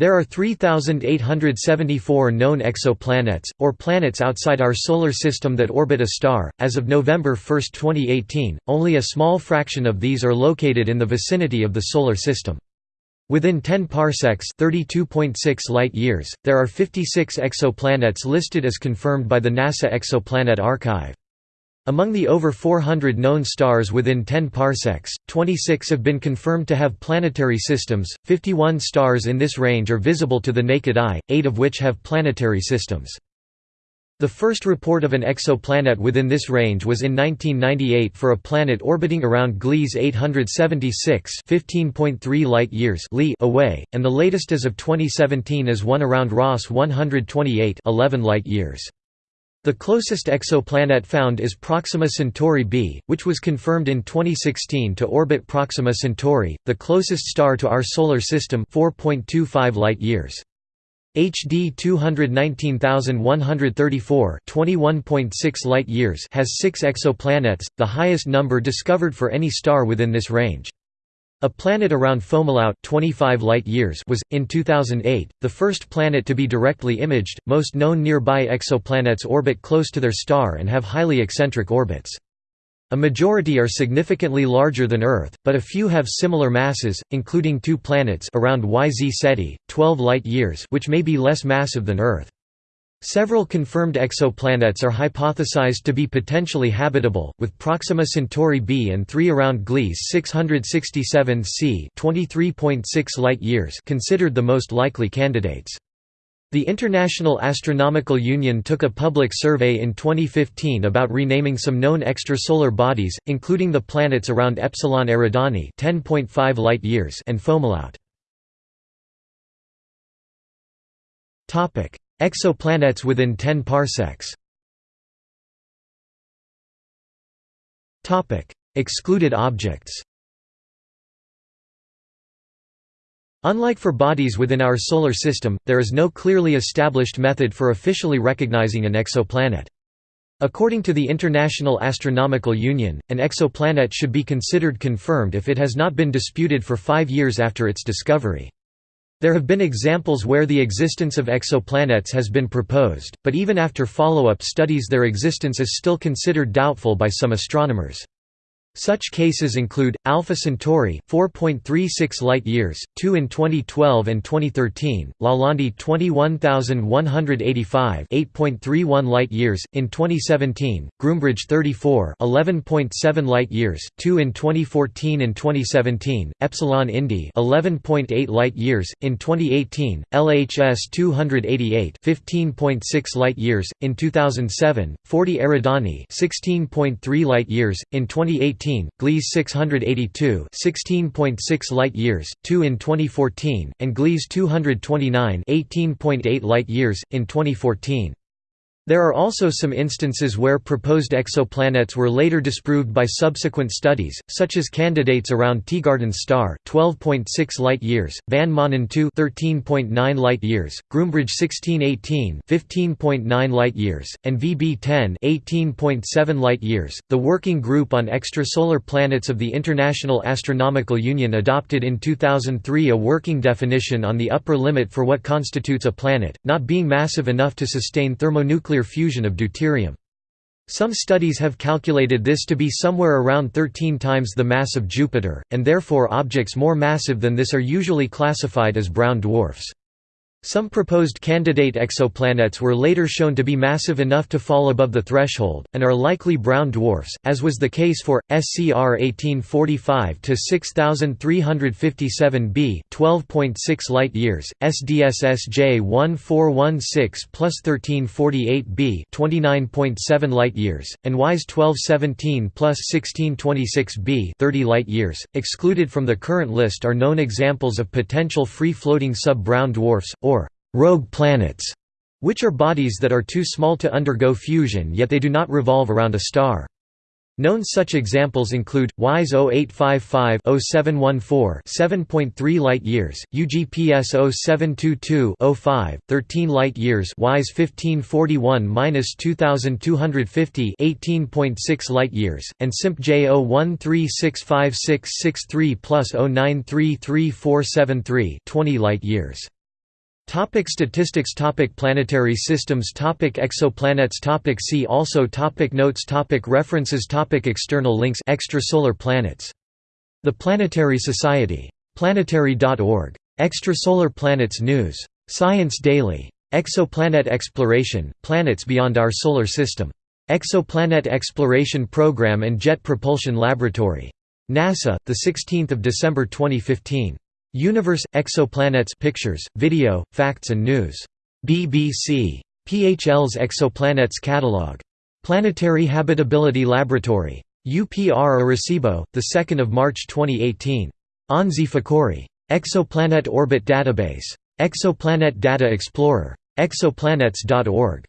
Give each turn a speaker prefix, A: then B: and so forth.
A: There are 3,874 known exoplanets, or planets outside our Solar System that orbit a star. As of November 1, 2018, only a small fraction of these are located in the vicinity of the Solar System. Within 10 parsecs (32.6 light-years), there are 56 exoplanets listed as confirmed by the NASA Exoplanet Archive. Among the over 400 known stars within 10 parsecs, 26 have been confirmed to have planetary systems, 51 stars in this range are visible to the naked eye, 8 of which have planetary systems. The first report of an exoplanet within this range was in 1998 for a planet orbiting around Gliese 876 15.3 light-years away, and the latest as of 2017 is one around Ross 128 11 light-years. The closest exoplanet found is Proxima Centauri b, which was confirmed in 2016 to orbit Proxima Centauri, the closest star to our Solar System 4.25 light-years. HD 219134 21.6 light-years has six exoplanets, the highest number discovered for any star within this range. A planet around Fomalhaut 25 light-years was, in 2008, the first planet to be directly imaged. Most known nearby exoplanets orbit close to their star and have highly eccentric orbits. A majority are significantly larger than Earth, but a few have similar masses, including two planets around YZ Ceti, 12 light-years which may be less massive than Earth. Several confirmed exoplanets are hypothesized to be potentially habitable, with Proxima Centauri b and 3 around Gliese 667 c light-years considered the most likely candidates. The International Astronomical Union took a public survey in 2015 about renaming some known extrasolar bodies, including the planets around Epsilon Eridani 10.5 light-years and Fomalhaut. Exoplanets within 10 parsecs Excluded objects Unlike for bodies within our Solar System, there is no clearly established method for officially recognizing an exoplanet. According to the International Astronomical Union, an exoplanet should be considered confirmed if it has not been disputed for five years after its discovery. There have been examples where the existence of exoplanets has been proposed, but even after follow-up studies their existence is still considered doubtful by some astronomers. Such cases include Alpha Centauri 4.36 light-years, 2 in 2012 and 2013, Lalande 21185 8.31 light-years in 2017, Groombridge 34 11.7 light-years, 2 in 2014 and 2017, Epsilon Indi 11.8 light-years in 2018, LHS 288 15.6 light-years in 2007, 40 Eridani 16.3 light-years in 2018 2018, Gliese 682 16.6 light-years, 2 in 2014, and Gliese 229 18.8 light-years, in 2014. There are also some instances where proposed exoplanets were later disproved by subsequent studies, such as candidates around Teegarden's star 12.6 light-years, Van Maanen 2 13.9 light-years, Groombridge 1618 15.9 light-years, and VB10 18.7 light-years. The Working Group on Extrasolar Planets of the International Astronomical Union adopted in 2003 a working definition on the upper limit for what constitutes a planet, not being massive enough to sustain thermonuclear nuclear fusion of deuterium. Some studies have calculated this to be somewhere around 13 times the mass of Jupiter, and therefore objects more massive than this are usually classified as brown dwarfs. Some proposed candidate exoplanets were later shown to be massive enough to fall above the threshold, and are likely brown dwarfs, as was the case for, SCR 1845-6357b 12.6 light-years, SDSS J 1416 plus 1348b 29.7 light-years, and WISE 1217 plus 1626b 30 light-years. Excluded from the current list are known examples of potential free-floating sub-brown dwarfs, rogue planets, which are bodies that are too small to undergo fusion yet they do not revolve around a star. Known such examples include WISE 0855-0714 7.3 light-years, UGPS 0722-05 13 light-years, WISE 1541-2250 18.6 light-years, and SIMP J01365663 plus 093343 20 light-years. Topic statistics Topic Planetary systems Topic Exoplanets Topic See also Topic Notes Topic References Topic External links Extrasolar planets. The Planetary Society. Planetary.org. Extrasolar planets news. Science Daily. Exoplanet exploration, planets beyond our Solar System. Exoplanet Exploration Program and Jet Propulsion Laboratory. NASA, 16 December 2015. Universe – Exoplanets pictures, video, facts and news. BBC. PHL's Exoplanets Catalog. Planetary Habitability Laboratory. UPR Arecibo, 2 March 2018. Onsi Fakhouri. Exoplanet Orbit Database. Exoplanet Data Explorer. Exoplanets.org.